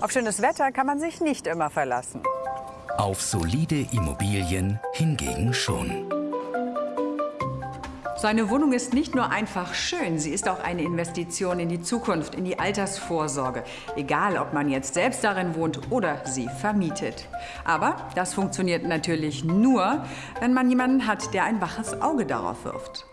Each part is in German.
Auf schönes Wetter kann man sich nicht immer verlassen. Auf solide Immobilien hingegen schon. Seine Wohnung ist nicht nur einfach schön, sie ist auch eine Investition in die Zukunft, in die Altersvorsorge. Egal, ob man jetzt selbst darin wohnt oder sie vermietet. Aber das funktioniert natürlich nur, wenn man jemanden hat, der ein waches Auge darauf wirft.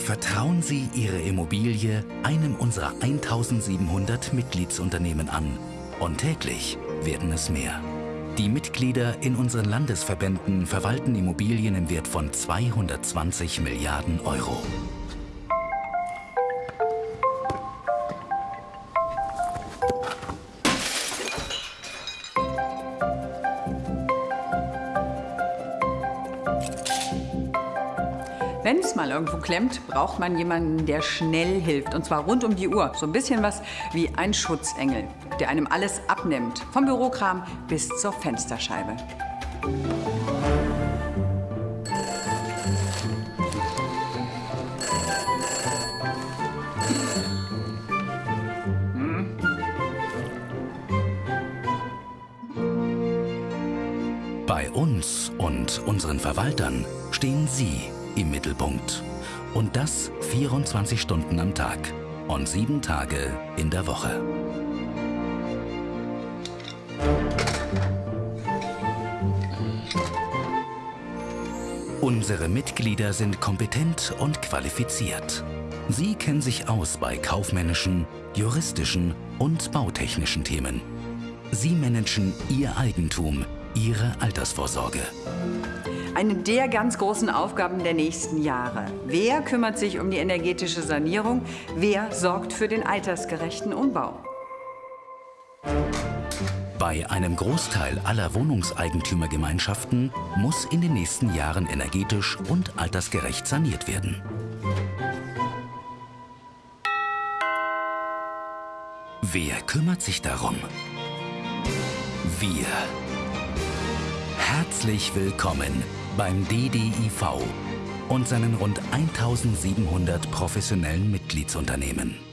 Vertrauen Sie Ihre Immobilie einem unserer 1700 Mitgliedsunternehmen an. Und täglich werden es mehr. Die Mitglieder in unseren Landesverbänden verwalten Immobilien im Wert von 220 Milliarden Euro. Wenn es mal irgendwo klemmt, braucht man jemanden, der schnell hilft. Und zwar rund um die Uhr. So ein bisschen was wie ein Schutzengel, der einem alles abnimmt. Vom Bürokram bis zur Fensterscheibe. Bei uns und unseren Verwaltern stehen Sie im Mittelpunkt. Und das 24 Stunden am Tag und sieben Tage in der Woche. Unsere Mitglieder sind kompetent und qualifiziert. Sie kennen sich aus bei kaufmännischen, juristischen und bautechnischen Themen. Sie managen Ihr Eigentum, Ihre Altersvorsorge. Eine der ganz großen Aufgaben der nächsten Jahre. Wer kümmert sich um die energetische Sanierung? Wer sorgt für den altersgerechten Umbau? Bei einem Großteil aller Wohnungseigentümergemeinschaften muss in den nächsten Jahren energetisch und altersgerecht saniert werden. Wer kümmert sich darum? Wir. Herzlich willkommen beim DDIV und seinen rund 1700 professionellen Mitgliedsunternehmen.